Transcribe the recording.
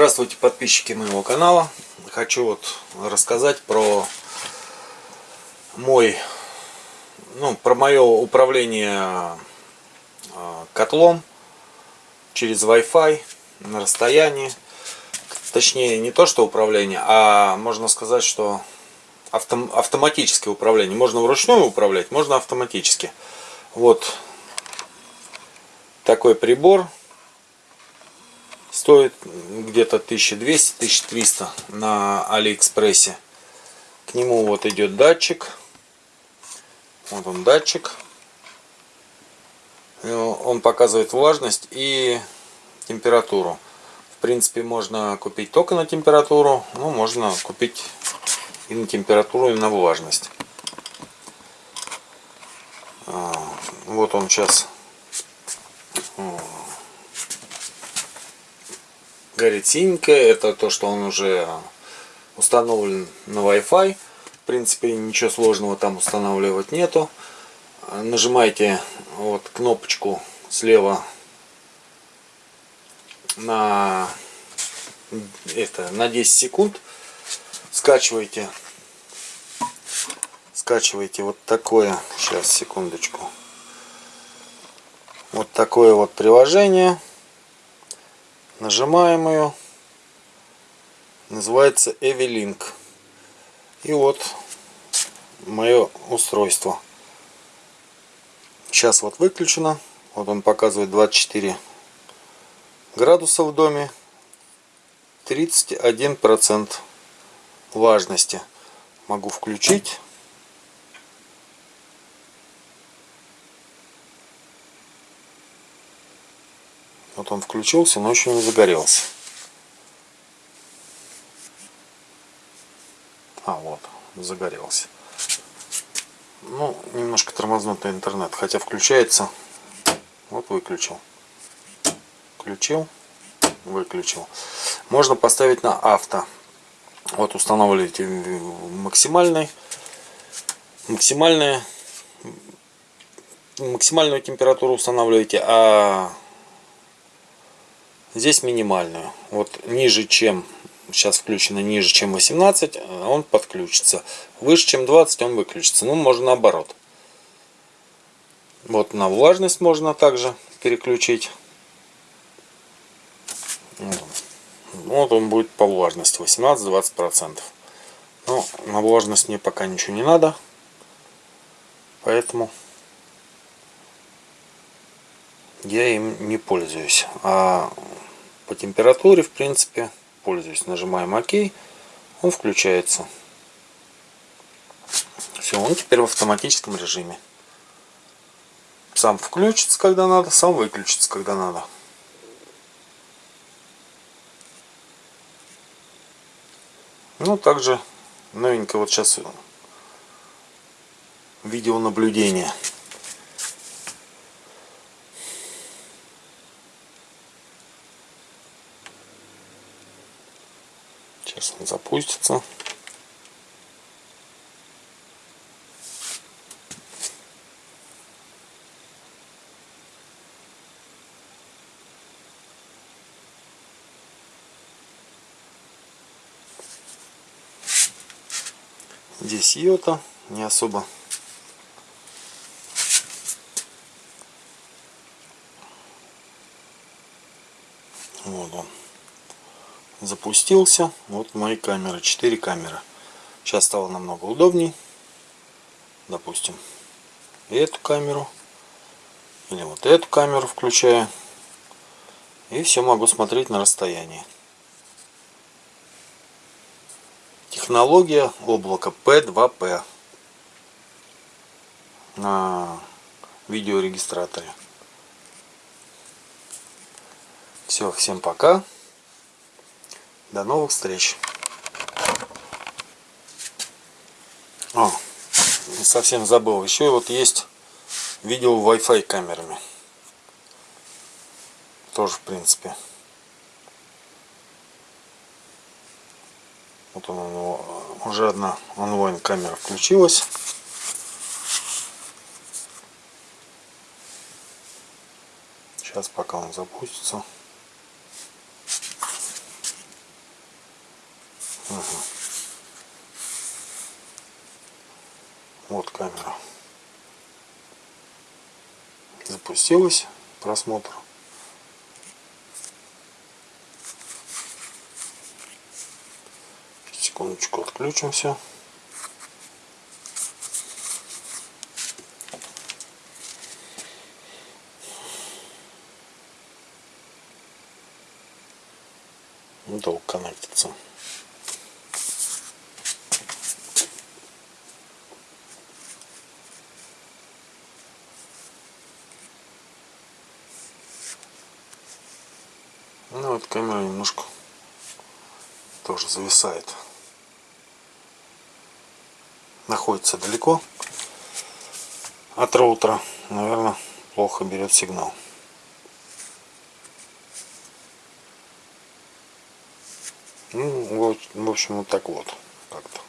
Здравствуйте, подписчики моего канала. Хочу вот рассказать про мой, ну, про мое управление а, котлом через Wi-Fi на расстоянии. Точнее, не то, что управление, а можно сказать, что автом, автоматическое управление. Можно вручную управлять, можно автоматически. Вот такой прибор Стоит где-то 1200-1300 на Алиэкспрессе. К нему вот идет датчик. Вот он датчик. Он показывает влажность и температуру. В принципе, можно купить только на температуру, но можно купить и на температуру, и на влажность. А, вот он сейчас горит синенькое. Это то, что он уже установлен на Wi-Fi. В принципе, ничего сложного там устанавливать нету. Нажимаете вот кнопочку слева на это на 10 секунд скачиваете скачиваете вот такое сейчас секундочку вот такое вот приложение Нажимаем ее. Называется Evilink. И вот мое устройство. Сейчас вот выключено. Вот он показывает 24 градуса в доме. 31% влажности. Могу включить. Вот он включился, но еще не загорелся. А, вот, загорелся. Ну, немножко тормознутый интернет, хотя включается. Вот выключил. Включил, выключил. Можно поставить на авто. Вот устанавливаете максимальный, максимальная, максимальную температуру устанавливаете, а Здесь минимальную. Вот ниже, чем сейчас включено ниже, чем 18, он подключится. Выше, чем 20, он выключится. Ну, можно наоборот. Вот на влажность можно также переключить. Вот он будет по влажности 18-20%. Но на влажность мне пока ничего не надо. Поэтому я им не пользуюсь. А по температуре, в принципе, пользуюсь. Нажимаем ОК, он включается. Все, он теперь в автоматическом режиме. Сам включится, когда надо, сам выключится, когда надо. Ну, также новенько вот сейчас видеонаблюдение. Сейчас он запустится. Здесь йота, не особо вот он запустился. Вот мои камеры, 4 камеры. Сейчас стало намного удобней. Допустим, эту камеру. Или вот эту камеру включаю. И все могу смотреть на расстоянии. Технология облака P2P на видеорегистраторе. Все, всем пока. До новых встреч. О, совсем забыл. Еще вот есть видео Wi-Fi камерами. Тоже в принципе. Вот он, у уже одна онлайн камера включилась. Сейчас пока он запустится. Ага. Вот камера. Запустилась просмотр. Секундочку отключим все. Долго коннектится. Ну вот камера немножко тоже зависает. Находится далеко от роутера. Наверное, плохо берет сигнал. Ну, вот, в общем, вот так вот как-то.